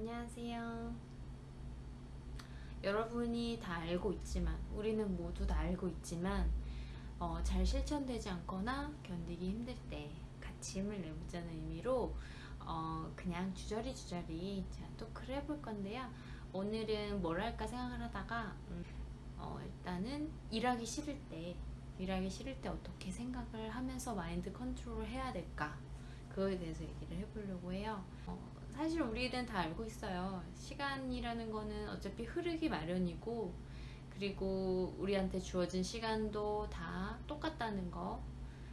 안녕하세요. 여러분이 다 알고 있지만, 우리는 모두 다 알고 있지만, 어, 잘 실천되지 않거나 견디기 힘들 때 같이 힘을 내보자는 의미로 어, 그냥 주저리 주저리 제가 토크를 해볼 건데요. 오늘은 뭘 할까 생각을 하다가 음, 어, 일단은 일하기 싫을 때 일하기 싫을 때 어떻게 생각을 하면서 마인드 컨트롤을 해야 될까 그거에 대해서 얘기를 해보려고 해요. 어, 사실 우리는 다 알고 있어요. 시간이라는 거는 어차피 흐르기 마련이고 그리고 우리한테 주어진 시간도 다 똑같다는 거.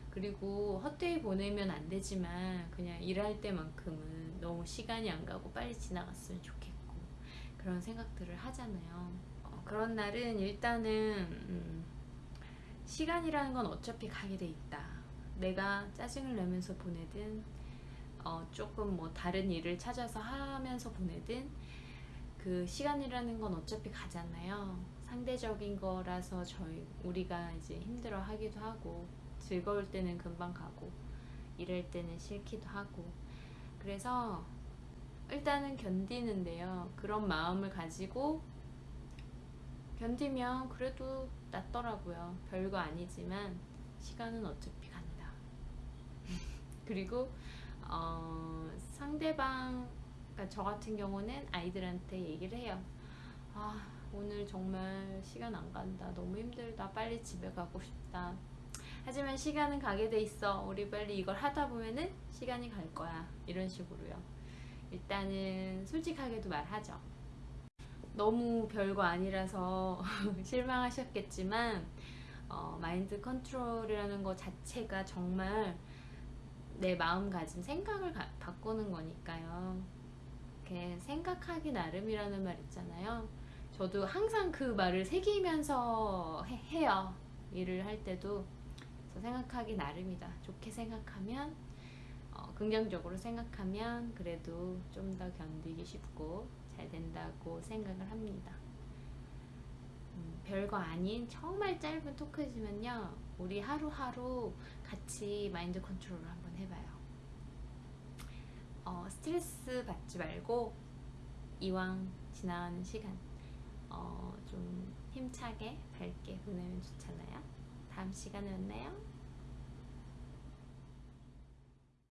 그리고 헛되이 보내면 안 되지만 그냥 일할 때만큼은 너무 시간이 안 가고 빨리 지나갔으면 좋겠고 그런 생각들을 하잖아요. 어, 그런 날은 일단은 음, 시간이라는 건 어차피 가게 돼 있다. 내가 짜증을 내면서 보내든 어, 조금 뭐 다른 일을 찾아서 하면서 보내든 그 시간이라는 건 어차피 가잖아요. 상대적인 거라서 저희 우리가 이제 힘들어 하기도 하고 즐거울 때는 금방 가고 이럴 때는 싫기도 하고. 그래서 일단은 견디는데요. 그런 마음을 가지고 견디면 그래도 낫더라고요. 별거 아니지만 시간은 어차피 간다. 그리고 어, 상대방 그러니까 저 같은 경우는 아이들한테 얘기를 해요 아 오늘 정말 시간 안 간다. 너무 힘들다. 빨리 집에 가고 싶다. 하지만 시간은 가게 돼 있어. 우리 빨리 이걸 하다 보면은 시간이 갈 거야. 이런 식으로요. 일단은 솔직하게도 말하죠. 너무 별거 아니라서 실망하셨겠지만 어, 마인드 컨트롤이라는 것 자체가 정말 내 마음가짐 생각을 가, 바꾸는 거니까요. 이렇게 생각하기 나름이라는 말 있잖아요. 저도 항상 그 말을 새기면서 해, 요 일을 할 때도 생각하기 나름이다. 좋게 생각하면 어, 긍정적으로 생각하면 그래도 좀 더 견디기 쉽고 잘 된다고 생각을 합니다. 음, 별거 아닌 정말 짧은 토크지만요. 우리 하루하루 같이 마인드 컨트롤을 한번 해봐요. 어, 스트레스 받지 말고 이왕 지나가는 시간 어, 좀 힘차게 밝게 보내면 좋잖아요. 다음 시간에 만나요.